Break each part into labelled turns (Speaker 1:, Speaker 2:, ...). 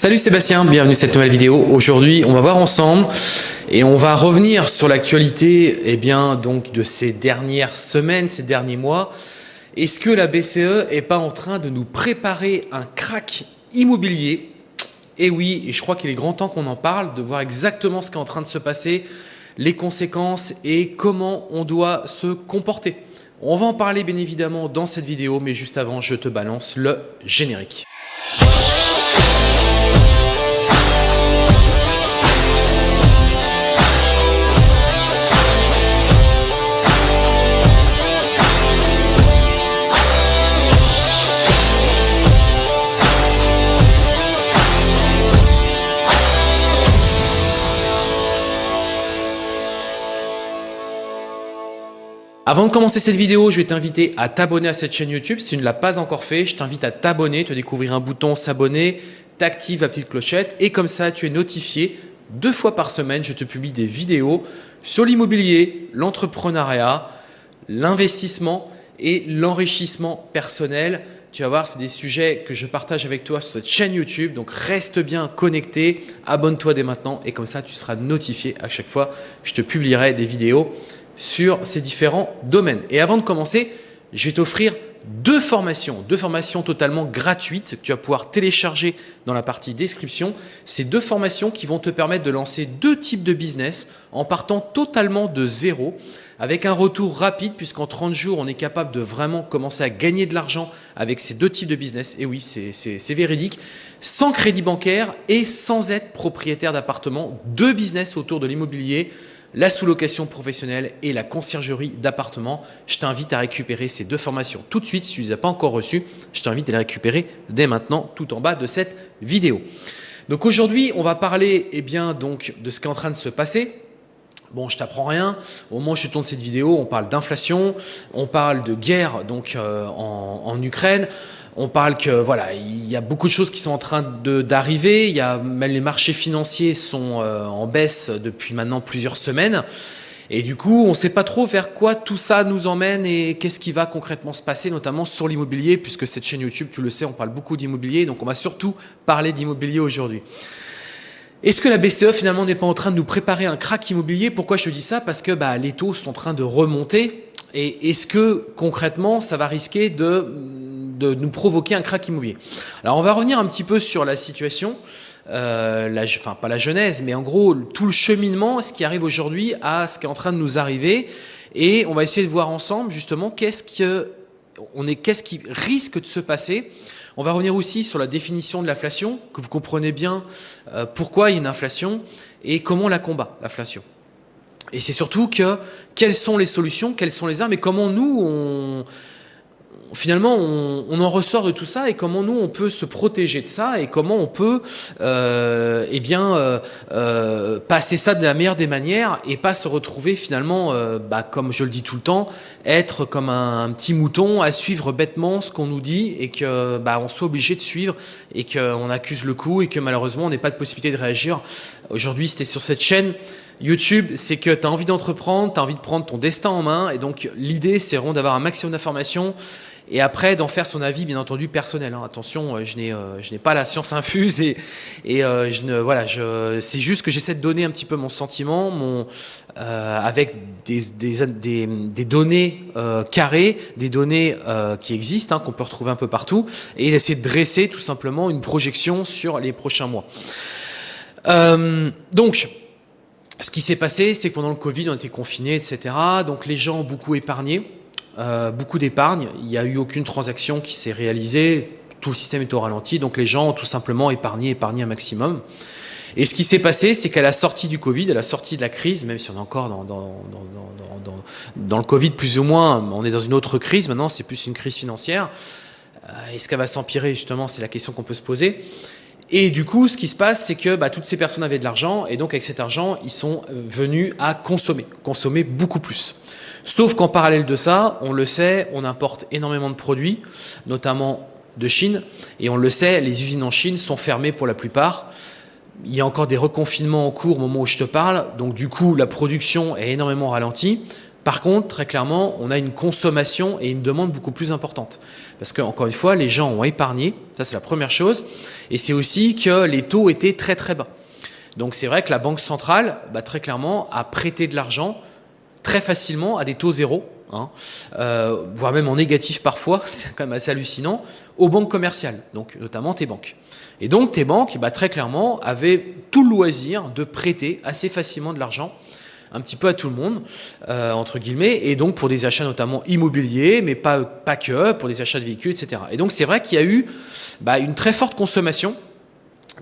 Speaker 1: Salut Sébastien, bienvenue dans cette nouvelle vidéo. Aujourd'hui, on va voir ensemble et on va revenir sur l'actualité eh bien donc de ces dernières semaines, ces derniers mois. Est-ce que la BCE est pas en train de nous préparer un crack immobilier? Eh oui, et je crois qu'il est grand temps qu'on en parle, de voir exactement ce qui est en train de se passer, les conséquences et comment on doit se comporter. On va en parler bien évidemment dans cette vidéo, mais juste avant, je te balance le générique. Avant de commencer cette vidéo, je vais t'inviter à t'abonner à cette chaîne YouTube. Si tu ne l'as pas encore fait, je t'invite à t'abonner, te découvrir un bouton s'abonner, t'actives la petite clochette et comme ça, tu es notifié deux fois par semaine. Je te publie des vidéos sur l'immobilier, l'entrepreneuriat, l'investissement et l'enrichissement personnel. Tu vas voir, c'est des sujets que je partage avec toi sur cette chaîne YouTube. Donc, reste bien connecté, abonne-toi dès maintenant et comme ça, tu seras notifié à chaque fois je te publierai des vidéos sur ces différents domaines. Et avant de commencer, je vais t'offrir deux formations, deux formations totalement gratuites que tu vas pouvoir télécharger dans la partie description. Ces deux formations qui vont te permettre de lancer deux types de business en partant totalement de zéro avec un retour rapide puisqu'en 30 jours, on est capable de vraiment commencer à gagner de l'argent avec ces deux types de business. Et oui, c'est véridique. Sans crédit bancaire et sans être propriétaire d'appartement, deux business autour de l'immobilier la sous-location professionnelle et la conciergerie d'appartements. Je t'invite à récupérer ces deux formations tout de suite. Si tu ne les as pas encore reçues, je t'invite à les récupérer dès maintenant tout en bas de cette vidéo. Donc aujourd'hui, on va parler eh bien, donc, de ce qui est en train de se passer. Bon, je t'apprends rien. Au moment où je tourne cette vidéo, on parle d'inflation, on parle de guerre donc euh, en Ukraine, on parle que voilà, il y a beaucoup de choses qui sont en train d'arriver. Il y a même les marchés financiers sont euh, en baisse depuis maintenant plusieurs semaines. Et du coup, on ne sait pas trop vers quoi tout ça nous emmène et qu'est-ce qui va concrètement se passer, notamment sur l'immobilier, puisque cette chaîne YouTube, tu le sais, on parle beaucoup d'immobilier, donc on va surtout parler d'immobilier aujourd'hui. Est-ce que la BCE finalement n'est pas en train de nous préparer un crack immobilier? Pourquoi je te dis ça? Parce que bah, les taux sont en train de remonter. Et est-ce que concrètement, ça va risquer de nous provoquer un crack immobilier? Alors on va revenir un petit peu sur la situation, euh, enfin pas la genèse, mais en gros tout le cheminement, ce qui arrive aujourd'hui à ce qui est en train de nous arriver, et on va essayer de voir ensemble justement qu'est-ce qui risque de se passer. On va revenir aussi sur la définition de l'inflation, que vous comprenez bien euh, pourquoi il y a une inflation et comment on la combat, l'inflation. Et c'est surtout que quelles sont les solutions, quelles sont les armes et comment nous, on, finalement, on, en ressort de tout ça et comment nous, on peut se protéger de ça et comment on peut euh, eh bien, euh, euh, passer ça de la meilleure des manières et pas se retrouver finalement, bah, comme je le dis tout le temps, être comme un, petit mouton à suivre bêtement ce qu'on nous dit et que bah, on soit obligé de suivre et qu'on accuse le coup et que malheureusement, on n'ait pas de possibilité de réagir. Aujourd'hui, c'était sur cette chaîne. YouTube, c'est que tu as envie d'entreprendre, tu as envie de prendre ton destin en main et donc l'idée, c'est vraiment d'avoir un maximum d'informations et après d'en faire son avis bien entendu personnel. Hein. Attention, euh, je n'ai euh, pas la science infuse et et euh, je ne voilà, je c'est juste que j'essaie de donner un petit peu mon sentiment, mon avec des, des, des, données carrées, des données qui existent, hein, qu'on peut retrouver un peu partout, et essayer de dresser tout simplement une projection sur les prochains mois. donc, ce qui s'est passé, c'est que pendant le Covid, on était confinés, etc. Donc les gens ont beaucoup épargné. Euh, beaucoup d'épargne, il n'y a eu aucune transaction qui s'est réalisée, tout le système est au ralenti, donc les gens ont tout simplement épargné, épargné un maximum. Et ce qui s'est passé, c'est qu'à la sortie du Covid, à la sortie de la crise, même si on est encore dans, dans, dans, dans, le Covid plus ou moins, on est dans une autre crise maintenant, c'est plus une crise financière. Euh, Est-ce qu'elle va s'empirer justement C'est la question qu'on peut se poser. Et du coup, ce qui se passe, c'est que bah, toutes ces personnes avaient de l'argent, et donc avec cet argent, ils sont venus à consommer, consommer beaucoup plus. Sauf qu'en parallèle de ça, on le sait, on importe énormément de produits, notamment de Chine, et on le sait, les usines en Chine sont fermées pour la plupart. Il y a encore des reconfinements en cours au moment où je te parle, donc du coup, la production est énormément ralentie. Par contre, très clairement, on a une consommation et une demande beaucoup plus importante. Parce que, encore une fois, les gens ont épargné, ça c'est la première chose, et c'est aussi que les taux étaient très très bas. Donc c'est vrai que la Banque centrale, bah, très clairement, a prêté de l'argent très facilement à des taux zéro, hein, euh, voire même en négatif parfois, c'est quand même assez hallucinant, aux banques commerciales, donc notamment tes banques. Et donc tes banques, bah, très clairement, avaient tout le loisir de prêter assez facilement de l'argent un petit peu à tout le monde, euh, entre guillemets, et donc pour des achats notamment immobiliers, mais pas, pas que, pour des achats de véhicules, etc. Et donc c'est vrai qu'il y a eu bah, une très forte consommation,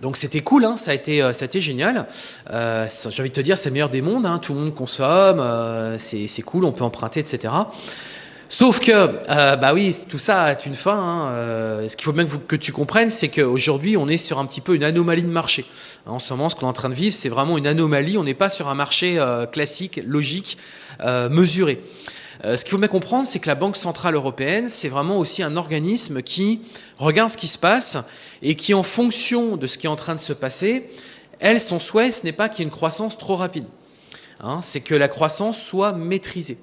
Speaker 1: donc c'était cool, hein, ça, a été, euh, ça a été génial. Euh, J'ai envie de te dire, c'est le meilleur des mondes, hein, tout le monde consomme, c'est cool, on peut emprunter, etc. Sauf que, euh, bah oui, tout ça a une fin. Hein, euh, ce qu'il faut bien que, tu comprennes, c'est qu'aujourd'hui, on est sur un petit peu une anomalie de marché. En ce moment, ce qu'on est en train de vivre, c'est vraiment une anomalie. On n'est pas sur un marché euh, classique, logique, mesuré. ce qu'il faut bien comprendre, c'est que la Banque Centrale Européenne, c'est vraiment aussi un organisme qui regarde ce qui se passe et qui, en fonction de ce qui est en train de se passer, elle, son souhait, ce n'est pas qu'il y ait une croissance trop rapide. Hein, c'est que la croissance soit maîtrisée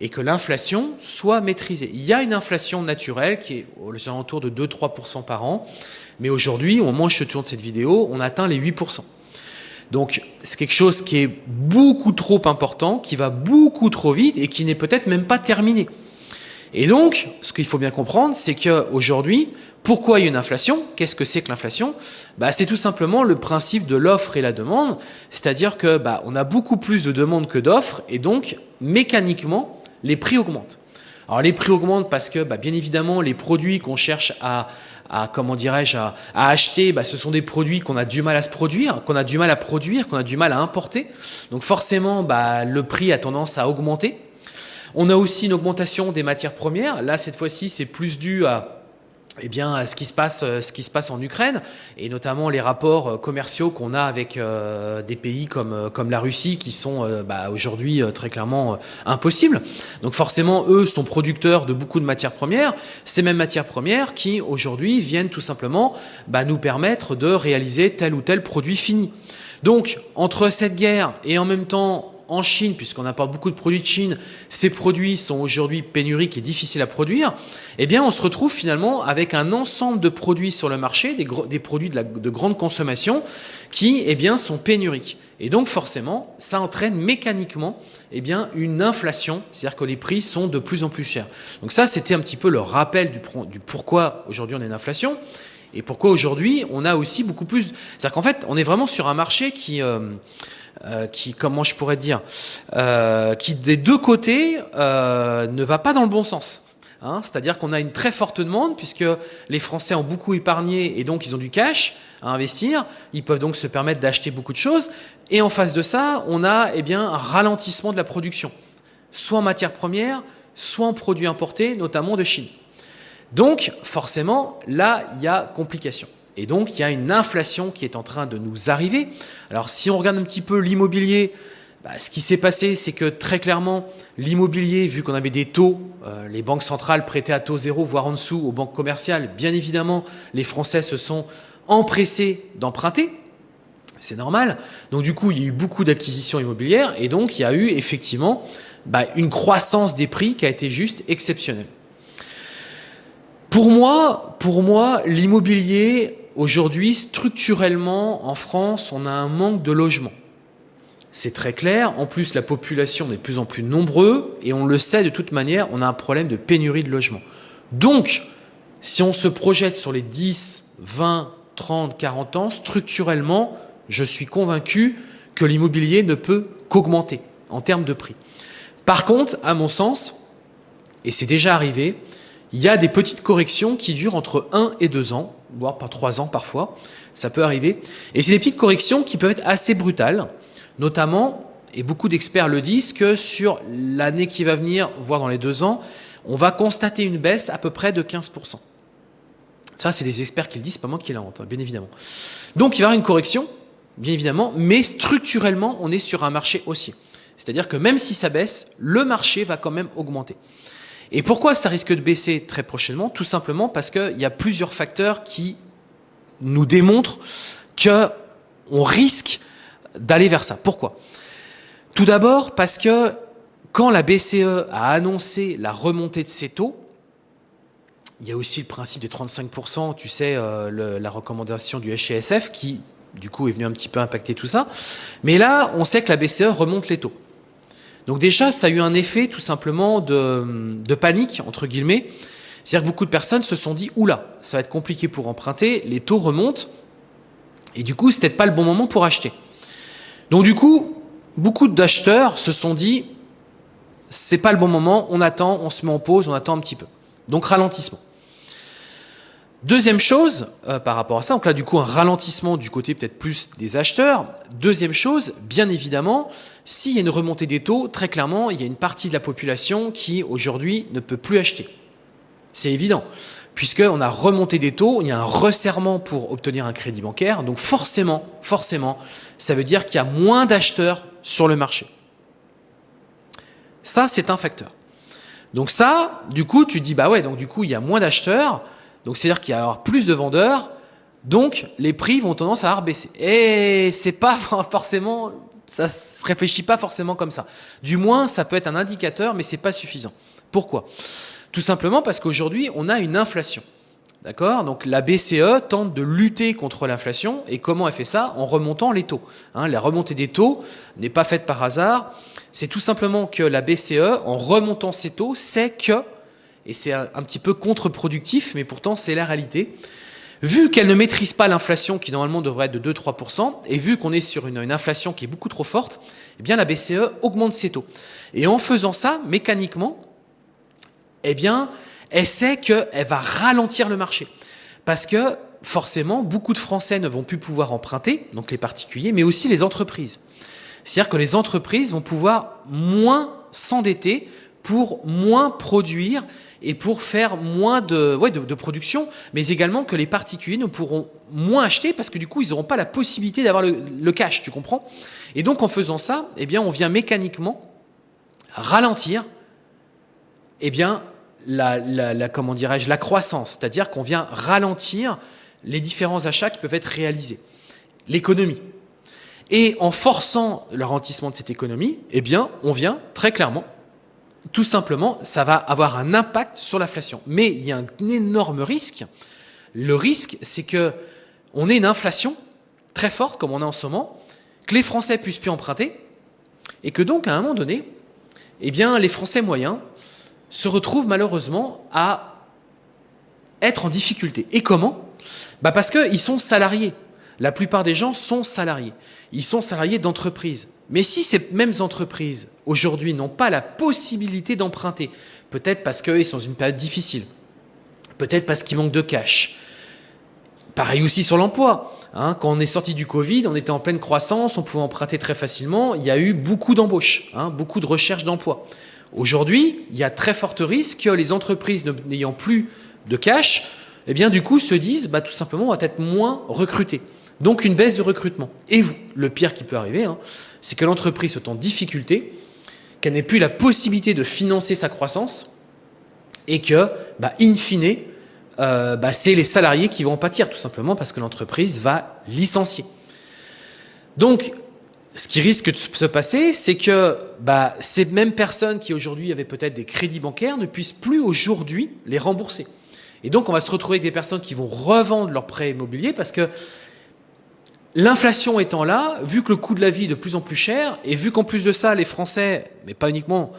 Speaker 1: et que l'inflation soit maîtrisée. Il y a une inflation naturelle qui est aux alentours de 2-3% par an, mais aujourd'hui, au moment où je tourne cette vidéo, on atteint les 8%. Donc c'est quelque chose qui est beaucoup trop important, qui va beaucoup trop vite et qui n'est peut-être même pas terminé. Et donc, ce qu'il faut bien comprendre, c'est qu'aujourd'hui, pourquoi il y a une inflation? Qu'est-ce que c'est que l'inflation? Bah, C'est tout simplement le principe de l'offre et la demande, c'est-à-dire que bah, on a beaucoup plus de demandes que d'offres, et donc mécaniquement, les prix augmentent. Alors les prix augmentent parce que bah, bien évidemment les produits qu'on cherche à, comment dirais-je à, acheter, bah, ce sont des produits qu'on a du mal à se produire, qu'on a du mal à produire, qu'on a du mal à importer. Donc forcément bah, le prix a tendance à augmenter. On a aussi une augmentation des matières premières. Là cette fois-ci c'est plus dû à eh bien, ce qui se passe, euh, ce qui se passe en Ukraine, et notamment les rapports euh, commerciaux qu'on a avec euh, des pays comme comme la Russie, qui sont bah, aujourd'hui très clairement impossibles. Donc forcément, eux sont producteurs de beaucoup de matières premières. Ces mêmes matières premières qui aujourd'hui viennent tout simplement bah, nous permettre de réaliser tel ou tel produit fini. Donc entre cette guerre et en même temps en Chine, puisqu'on apporte beaucoup de produits de Chine, ces produits sont aujourd'hui pénuriques et difficiles à produire, eh bien on se retrouve finalement avec un ensemble de produits sur le marché, des, produits de, de, grande consommation, qui eh sont pénuriques. Et donc forcément, ça entraîne mécaniquement eh une inflation, c'est-à-dire que les prix sont de plus en plus chers. Donc ça, c'était un petit peu le rappel du, du pourquoi aujourd'hui on a une inflation. Et pourquoi aujourd'hui on a aussi beaucoup plus... C'est-à-dire qu'en fait, on est vraiment sur un marché qui... Euh, euh, qui, comment je pourrais dire, euh, qui des deux côtés euh, ne va pas dans le bon sens. Hein, C'est-à-dire qu'on a une très forte demande puisque les Français ont beaucoup épargné et donc ils ont du cash à investir. Ils peuvent donc se permettre d'acheter beaucoup de choses. Et en face de ça, on a eh bien, un ralentissement de la production, soit en matières premières, soit en produits importés, notamment de Chine. Donc forcément, là, il y a complication. Et donc, il y a une inflation qui est en train de nous arriver. Alors, si on regarde un petit peu l'immobilier, bah, ce qui s'est passé, c'est que très clairement, l'immobilier, vu qu'on avait des taux, euh, les banques centrales prêtaient à taux zéro, voire en dessous aux banques commerciales, bien évidemment, les Français se sont empressés d'emprunter. C'est normal. Donc du coup, il y a eu beaucoup d'acquisitions immobilières et donc il y a eu effectivement bah, une croissance des prix qui a été juste exceptionnelle. Pour moi, pour moi, l'immobilier Aujourd'hui, structurellement, en France, on a un manque de logements. C'est très clair. En plus, la population est de plus en plus nombreuse et on le sait de toute manière, on a un problème de pénurie de logements. Donc, si on se projette sur les 10, 20, 30, 40 ans, structurellement, je suis convaincu que l'immobilier ne peut qu'augmenter en termes de prix. Par contre, à mon sens, et c'est déjà arrivé, il y a des petites corrections qui durent entre 1 et 2 ans, voire pas 3 ans parfois, ça peut arriver. Et c'est des petites corrections qui peuvent être assez brutales, notamment, et beaucoup d'experts le disent, que sur l'année qui va venir, voire dans les 2 ans, on va constater une baisse à peu près de 15%. Ça, c'est des experts qui le disent, pas moi qui l'invente, hein, bien évidemment. Donc, il va y avoir une correction, bien évidemment, mais structurellement, on est sur un marché haussier. C'est-à-dire que même si ça baisse, le marché va quand même augmenter. Et pourquoi ça risque de baisser très prochainement? Tout simplement parce qu'il y a plusieurs facteurs qui nous démontrent qu'on risque d'aller vers ça. Pourquoi? Tout d'abord parce que quand la BCE a annoncé la remontée de ses taux, il y a aussi le principe des 35%, tu sais, euh, la recommandation du HCSF qui, du coup, est venu un petit peu impacter tout ça. Mais là, on sait que la BCE remonte les taux. Donc déjà, ça a eu un effet tout simplement de, panique, entre guillemets. C'est-à-dire que beaucoup de personnes se sont dit, oula, ça va être compliqué pour emprunter, les taux remontent, et du coup, c'était pas le bon moment pour acheter. Donc du coup, beaucoup d'acheteurs se sont dit, c'est pas le bon moment, on attend, on se met en pause, on attend un petit peu. Donc ralentissement. Deuxième chose, euh, par rapport à ça, donc là du coup un ralentissement du côté peut-être plus des acheteurs. Deuxième chose, bien évidemment, s'il y a une remontée des taux, très clairement, il y a une partie de la population qui aujourd'hui ne peut plus acheter. C'est évident, puisqu'on a remonté des taux, il y a un resserrement pour obtenir un crédit bancaire, donc forcément, forcément, ça veut dire qu'il y a moins d'acheteurs sur le marché. Ça, c'est un facteur. Donc ça, du coup, tu dis, bah ouais, donc du coup, il y a moins d'acheteurs, donc c'est-à-dire qu'il y a plus de vendeurs, donc les prix vont tendance à baisser. Et c'est pas forcément, ça se réfléchit pas forcément comme ça. Du moins, ça peut être un indicateur, mais c'est pas suffisant. Pourquoi? Tout simplement parce qu'aujourd'hui, on a une inflation. D'accord? Donc la BCE tente de lutter contre l'inflation. Et comment elle fait ça? En remontant les taux. Hein, la remontée des taux n'est pas faite par hasard. C'est tout simplement que la BCE, en remontant ses taux, sait que, et c'est un, petit peu contre-productif, mais pourtant c'est la réalité, vu qu'elle ne maîtrise pas l'inflation qui normalement devrait être de 2-3%, et vu qu'on est sur une, inflation qui est beaucoup trop forte, eh la BCE augmente ses taux. Et en faisant ça, mécaniquement, eh bien, elle sait qu'elle va ralentir le marché. Parce que forcément, beaucoup de Français ne vont plus pouvoir emprunter, donc les particuliers, mais aussi les entreprises. C'est-à-dire que les entreprises vont pouvoir moins s'endetter pour moins produire et pour faire moins de, ouais, de, production, mais également que les particuliers ne pourront moins acheter parce que du coup, ils n'auront pas la possibilité d'avoir le, cash, tu comprends? Et donc, en faisant ça, eh bien, on vient mécaniquement ralentir eh bien, la, comment la croissance, c'est-à-dire qu'on vient ralentir les différents achats qui peuvent être réalisés, l'économie. Et en forçant le ralentissement de cette économie, eh bien, on vient très clairement, tout simplement, ça va avoir un impact sur l'inflation. Mais il y a un énorme risque. Le risque, c'est que on ait une inflation très forte, comme on a en ce moment, que les Français puissent plus emprunter, et que donc, à un moment donné, eh bien, les Français moyens se retrouvent malheureusement à être en difficulté. Et comment? Bah Parce qu'ils sont salariés. La plupart des gens sont salariés. Ils sont salariés d'entreprises. Mais si ces mêmes entreprises, aujourd'hui, n'ont pas la possibilité d'emprunter, peut-être parce qu'ils sont dans une période difficile, peut-être parce qu'ils manquent de cash, pareil aussi sur l'emploi. Hein, quand on est sorti du Covid, on était en pleine croissance, on pouvait emprunter très facilement, il y a eu beaucoup d'embauches, hein, beaucoup de recherches d'emploi. Aujourd'hui, il y a très fort risque que les entreprises n'ayant plus de cash, eh bien du coup se disent bah, tout simplement on va être moins recruté. Donc une baisse de recrutement. Et vous, le pire qui peut arriver, hein, c'est que l'entreprise soit en difficulté, qu'elle n'ait plus la possibilité de financer sa croissance et que, bah, in fine, euh, bah, c'est les salariés qui vont en pâtir tout simplement parce que l'entreprise va licencier. Donc ce qui risque de se passer, c'est que bah, ces mêmes personnes qui aujourd'hui avaient peut-être des crédits bancaires ne puissent plus aujourd'hui les rembourser. Et donc, on va se retrouver avec des personnes qui vont revendre leurs prêts immobiliers parce que l'inflation étant là, vu que le coût de la vie est de plus en plus cher, et vu qu'en plus de ça, les Français, mais pas uniquement,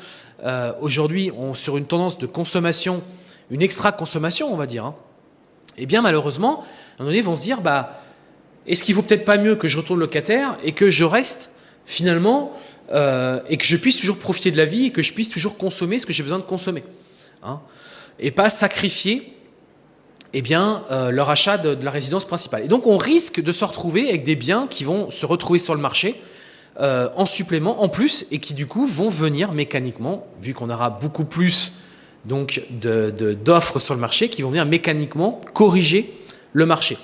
Speaker 1: euh, aujourd'hui, ont sur une tendance de consommation, une extra-consommation, on va dire, hein, eh bien malheureusement, à un moment donné, vont se dire, bah, est-ce qu'il vaut peut-être pas mieux que je retourne locataire et que je reste finalement euh, et que je puisse toujours profiter de la vie et que je puisse toujours consommer ce que j'ai besoin de consommer hein, et pas sacrifier eh bien, euh, leur achat de, la résidence principale. Et donc on risque de se retrouver avec des biens qui vont se retrouver sur le marché euh, en supplément, en plus, et qui du coup vont venir mécaniquement, vu qu'on aura beaucoup plus donc d'offres sur le marché, qui vont venir mécaniquement corriger le marché.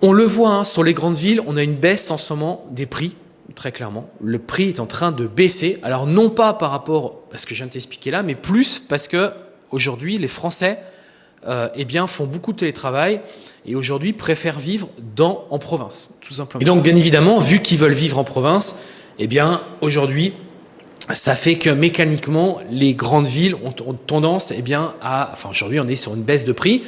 Speaker 1: On le voit hein, sur les grandes villes, on a une baisse en ce moment des prix, très clairement. Le prix est en train de baisser. Alors non pas par rapport à ce que je viens de t'expliquer là, mais plus parce que aujourd'hui les Français euh, eh bien, font beaucoup de télétravail et aujourd'hui préfèrent vivre dans, en province, tout simplement. Et donc bien évidemment, vu qu'ils veulent vivre en province, eh bien aujourd'hui, ça fait que mécaniquement, les grandes villes ont, tendance eh bien, à... Enfin, aujourd'hui, on est sur une baisse de prix.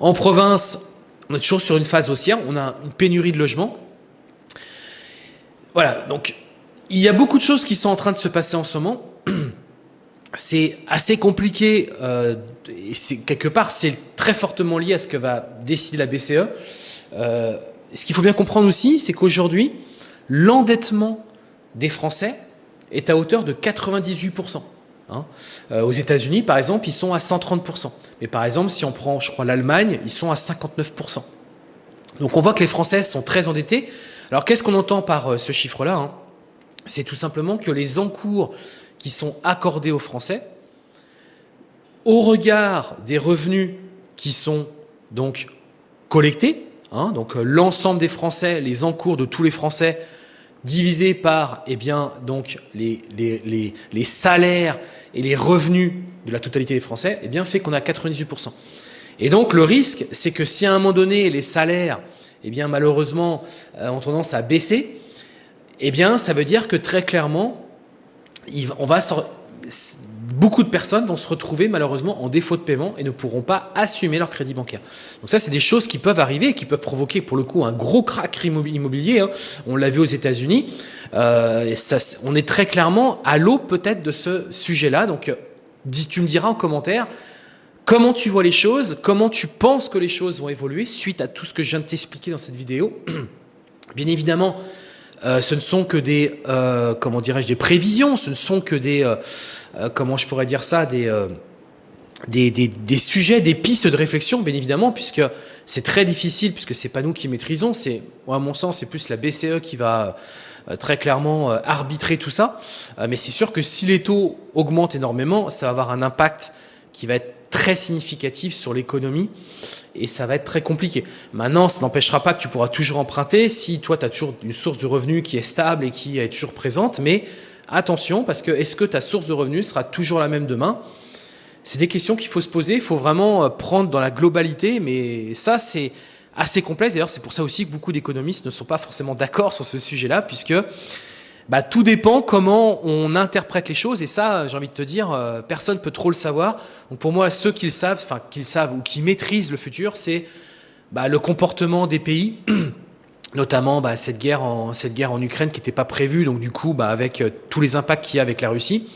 Speaker 1: En province, on est toujours sur une phase haussière. On a une pénurie de logements. Voilà, donc il y a beaucoup de choses qui sont en train de se passer en ce moment. C'est assez compliqué. Euh, et quelque part, c'est très fortement lié à ce que va décider la BCE. Euh, ce qu'il faut bien comprendre aussi, c'est qu'aujourd'hui, l'endettement des Français est à hauteur de 98%. Hein. Euh, aux États-Unis, par exemple, ils sont à 130%. Mais par exemple, si on prend, je crois, l'Allemagne, ils sont à 59%. Donc on voit que les Français sont très endettés. Alors qu'est-ce qu'on entend par euh, ce chiffre-là hein? C'est tout simplement que les encours qui sont accordés aux Français, au regard des revenus qui sont donc collectés, hein, donc euh, l'ensemble des Français, les encours de tous les Français divisé par eh bien, donc, les, les, les, salaires et les revenus de la totalité des Français, eh bien, fait qu'on a 98%. Et donc le risque, c'est que si à un moment donné, les salaires, eh bien, malheureusement, euh, ont tendance à baisser, eh bien, ça veut dire que très clairement, on va beaucoup de personnes vont se retrouver malheureusement en défaut de paiement et ne pourront pas assumer leur crédit bancaire. Donc ça, c'est des choses qui peuvent arriver, qui peuvent provoquer pour le coup un gros crack immobilier. Hein. On l'a vu aux États-Unis. Euh, on est très clairement à l'eau peut-être de ce sujet-là. Donc, dis, tu me diras en commentaire comment tu vois les choses, comment tu penses que les choses vont évoluer suite à tout ce que je viens de t'expliquer dans cette vidéo. Bien évidemment, euh, ce ne sont que des, euh, comment dirais-je, des prévisions, ce ne sont que des, euh, comment je pourrais dire ça, des, des, des, des, sujets, des pistes de réflexion, bien évidemment, puisque c'est très difficile, puisque c'est pas nous qui maîtrisons, c'est, à mon sens, c'est plus la BCE qui va très clairement arbitrer tout ça. mais c'est sûr que si les taux augmentent énormément, ça va avoir un impact qui va être très significatif sur l'économie et ça va être très compliqué. Maintenant, ça n'empêchera pas que tu pourras toujours emprunter si toi, tu as toujours une source de revenus qui est stable et qui est toujours présente, mais attention, parce que est-ce que ta source de revenus sera toujours la même demain? C'est des questions qu'il faut se poser, il faut vraiment euh, prendre dans la globalité, mais ça, c'est assez complexe. D'ailleurs, c'est pour ça aussi que beaucoup d'économistes ne sont pas forcément d'accord sur ce sujet-là, puisque bah, tout dépend comment on interprète les choses. Et ça, j'ai envie de te dire, euh, personne peut trop le savoir. Donc pour moi, ceux qui le savent, enfin qui le savent ou qui maîtrisent le futur, c'est bah, le comportement des pays. notamment bah, cette, guerre en, Ukraine qui n'était pas prévue, donc du coup, avec euh, tous les impacts qu'il y a avec la Russie.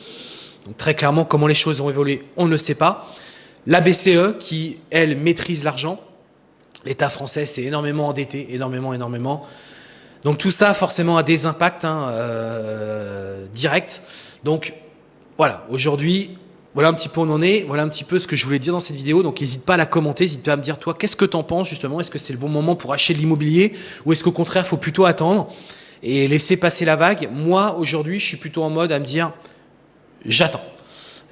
Speaker 1: Donc très clairement, comment les choses ont évolué, on ne le sait pas. La BCE, qui, elle, maîtrise l'argent. L'État français s'est énormément endetté, énormément, énormément. Donc tout ça forcément a des impacts hein, euh, directs. Donc voilà, aujourd'hui, voilà un petit peu où on en est, voilà un petit peu ce que je voulais dire dans cette vidéo. Donc n'hésite pas à la commenter, n'hésite pas à me dire toi, qu'est-ce que tu en penses justement? Est-ce que c'est le bon moment pour acheter de l'immobilier? Ou est-ce qu'au contraire, il faut plutôt attendre et laisser passer la vague? Moi, aujourd'hui, je suis plutôt en mode à me dire, j'attends.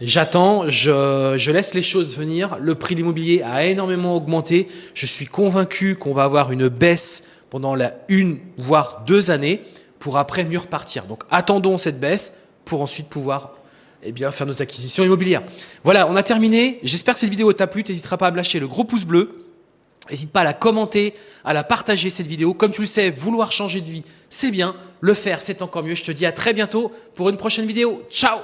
Speaker 1: J'attends, je, je, laisse les choses venir. Le prix de l'immobilier a énormément augmenté. Je suis convaincu qu'on va avoir une baisse pendant la une, voire deux années, pour après mieux repartir. Donc attendons cette baisse pour ensuite pouvoir eh bien, faire nos acquisitions immobilières. Voilà, on a terminé. J'espère que cette vidéo t'a plu. N'hésitera pas à lâcher le gros pouce bleu. N'hésite pas à la commenter, à la partager cette vidéo. Comme tu le sais, vouloir changer de vie, c'est bien. Le faire, c'est encore mieux. Je te dis à très bientôt pour une prochaine vidéo. Ciao